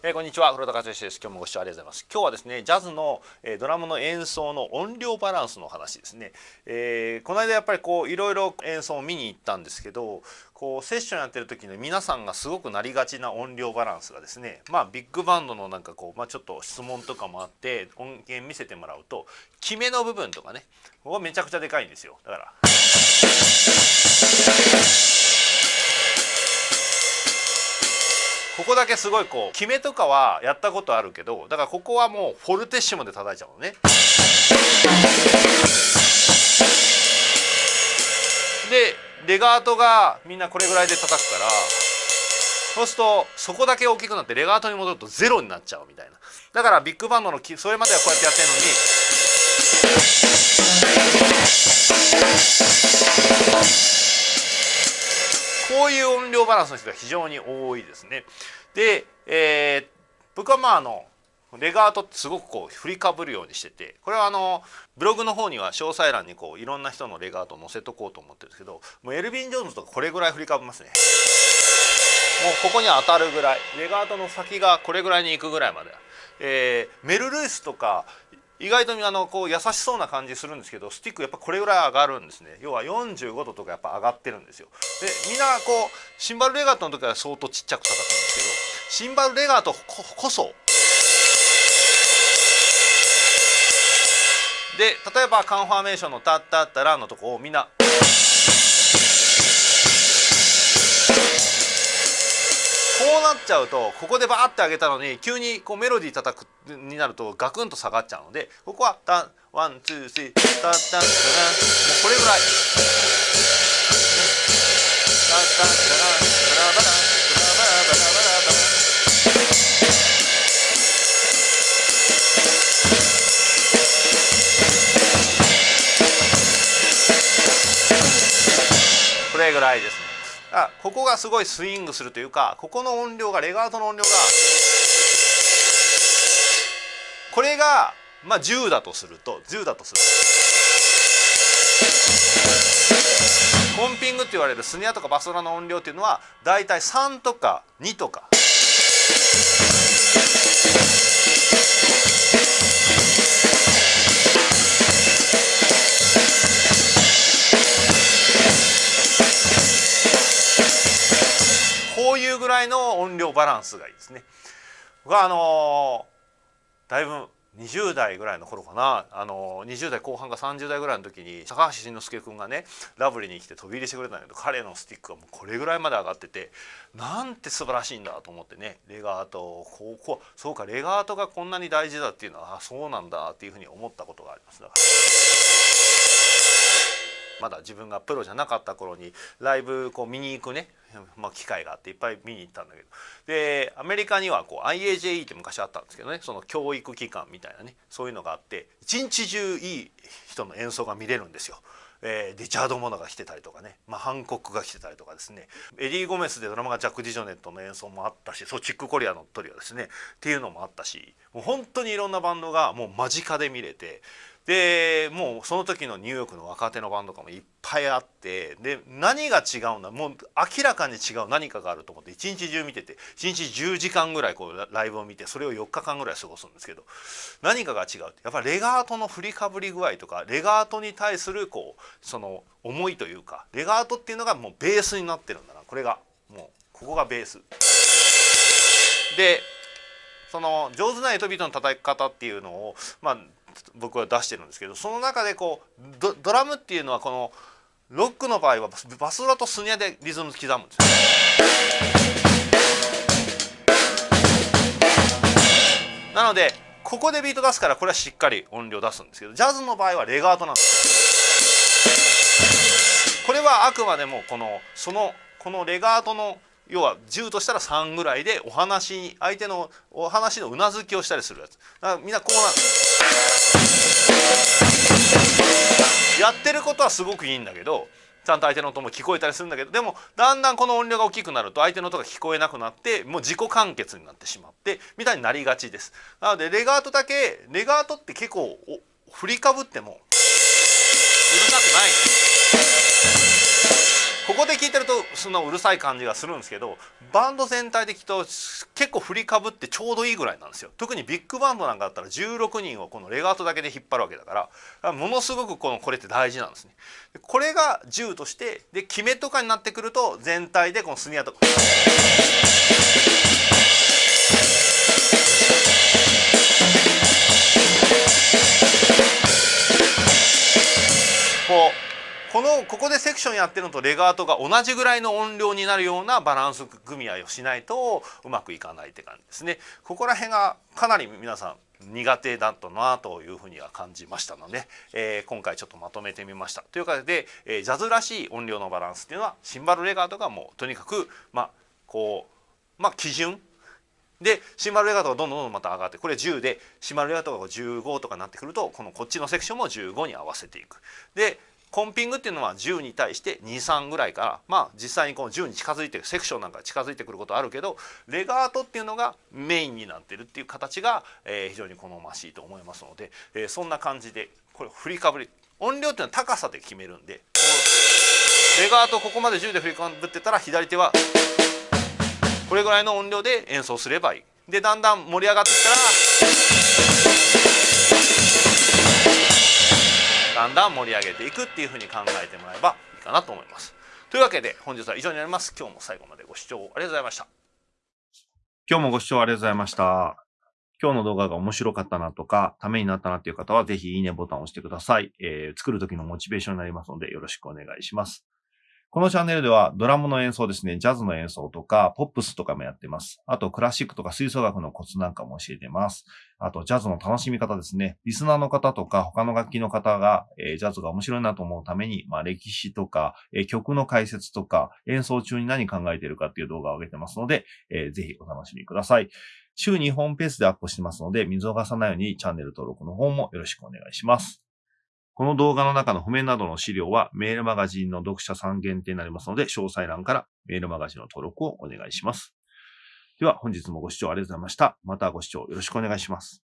えー、こんにちは。黒田和義です。今日もご視聴ありがとうございます。今日はですねジャズの、えー、ドラムの演奏の音量バランスの話ですね、えー、この間やっぱりこういろいろ演奏を見に行ったんですけどこうセッションやってる時に皆さんがすごくなりがちな音量バランスがですねまあビッグバンドのなんかこう、まあ、ちょっと質問とかもあって音源見せてもらうと決めの部分とかねここめちゃくちゃでかいんですよ。だから。ここだけすごいこう決めとかはやったことあるけどだからここはもうフォルテッシモで叩いちゃうのね。でレガートがみんなこれぐらいで叩くからそうするとそこだけ大きくなってレガートに戻るとゼロになっちゃうみたいなだからビッグバンドのそれまではこうやってやってるのにこういう音量バランスの人が非常に多いですね。で、えー、僕はまああのレガートってすごくこう振りかぶるようにしててこれはあのブログの方には詳細欄にこういろんな人のレガートを載せとこうと思ってるんですけどもうエルビン・ジョーンズとかこれぐらい振りかぶますね。もうここに当たるぐらいレガートの先がこれぐらいに行くぐらいまで、えー、メル・ルイスとか意外とあのこう優しそうな感じするんですけどスティックやっぱこれぐらい上がるんですね。要は45度とかやっぱ上がってるんですよ。でみんなこうシンバルレガートの時は相当ちっちゃく叩くんですけどシンバルレガートこそで例えばカンファーメーションの「タッタッタラ」のとこをみんなこうなっちゃうとここでバーって上げたのに急にこうメロディー叩くになるとガクンと下がっちゃうのでここはタワンツースリータッタンタランもうこれぐらい。タッタンタランタラバランタラバラバラバラバラこれぐらいですね。あここがすごいスイングするというかここの音量がレガートの音量がこれがまあ10だとすると10だとするとコンピングって言われるスニアとかバスドラの音量っていうのはだいたい3とか2とか。音量バランスがいいですね。僕はあのだいぶ20代ぐらいの頃かなあの20代後半か30代ぐらいの時に高橋慎之介君がねラブリーに来て飛び入りしてくれたんだけど彼のスティックがもうこれぐらいまで上がっててなんて素晴らしいんだと思ってねレガートこうこうそうかレガートがこんなに大事だっていうのはあそうなんだっていうふうに思ったことがありますだから。まだ自分がプロじゃなかった頃にライブこう見に行くね、まあ、機会があっていっぱい見に行ったんだけど。でアメリカにはこう IAJE って昔あったんですけどね。その教育機関みたいなね。そういうのがあって一日中いい人の演奏が見れるんですよ。えー、リチャード・モナが来てたりとかね、まあ、ハンコックが来てたりとかですね。エディ・ゴメスでドラマがジャック・ディジョネットの演奏もあったしそうチック・コリアのトリオですね。っていうのもあったしもう本当にいろんなバンドがもう間近で見れてでもうその時のニューヨークの若手のバンドとかもいっぱいあってで何が違うんだもう明らかに違う何かがあると思って一日中見てて一日10時間ぐらいこうライブを見てそれを4日間ぐらい過ごすんですけど何かが違うやっぱレガートの振りかぶり具合とかレガートに対するこうその思いというかレガートっていうのがもうベースになってるんだなこれがもうここがベース。でその上手なエトビートの叩き方っていうのを、まあ、僕は出してるんですけどその中でこうドラムっていうのはこのロックの場合はバスドラとスニアでリズム刻むんですよ。なのでここでビート出すからこれはしっかり音量出すんですけどジャズの場合はレガートなんですこれはあくまでもこのそのこのレガートの要は10としたら3ぐらいでお話相手のお話のうなずきをしたりするやつ。だからみんなこうなんですやってることはすごくいいんだけどちゃんと相手の音も聞こえたりするんだけどでもだんだんこの音量が大きくなると相手の音が聞こえなくなってもう自己完結になってしまってみたいになりがちです。なのでレガートだけレガートって結構振りかぶってもうるさくない。ここで聞いてるとそんなうるさい感じがするんですけどバンド全体で聞くと結構振りかぶってちょうどいいぐらいなんですよ特にビッグバンドなんかだったら16人をこのレガートだけで引っ張るわけだからものすごくこのこれって大事なんですねこれが10としてで決めとかになってくると全体でこのスニアとか。このここでセクションやってるのとレガートが同じぐらいの音量になるようなバランス組み合いをしないとうまくいかないって感じですね。ここら辺がかなり皆さん苦手だったなというふうには感じましたので、えー、今回ちょっとまとめてみました。ということで、えー、ジャズらしい音量のバランスっていうのはシンバルレガートがもうとにかくまあこうまあ基準でシンバルレガートがどんどんどんどんまた上がってこれ10でシンバルレガートが15とかになってくるとこのこっちのセクションも15に合わせていく。でコンピングっていうのは10に対して23ぐらいからまあ実際にこの10に近づいてセクションなんか近づいてくることあるけどレガートっていうのがメインになってるっていう形が、えー、非常に好ましいと思いますので、えー、そんな感じでこれ振りかぶり音量っていうのは高さで決めるんでレガートここまで10で振りかぶってたら左手はこれぐらいの音量で演奏すればいい。でだんだん盛り上がってきたらだんだん盛り上げていくっていうふうに考えてもらえばいいかなと思います。というわけで本日は以上になります。今日も最後までご視聴ありがとうございました。今日もご視聴ありがとうございました。今日の動画が面白かったなとか、ためになったなっていう方は、ぜひいいねボタンを押してください。えー、作る時のモチベーションになりますので、よろしくお願いします。このチャンネルではドラムの演奏ですね、ジャズの演奏とか、ポップスとかもやってます。あと、クラシックとか吹奏楽のコツなんかも教えてます。あと、ジャズの楽しみ方ですね。リスナーの方とか、他の楽器の方が、えー、ジャズが面白いなと思うために、まあ、歴史とか、えー、曲の解説とか、演奏中に何考えてるかっていう動画を上げてますので、えー、ぜひお楽しみください。週2本ペースでアップしてますので、見逃さないようにチャンネル登録の方もよろしくお願いします。この動画の中の譜面などの資料はメールマガジンの読者さん限定になりますので、詳細欄からメールマガジンの登録をお願いします。では本日もご視聴ありがとうございました。またご視聴よろしくお願いします。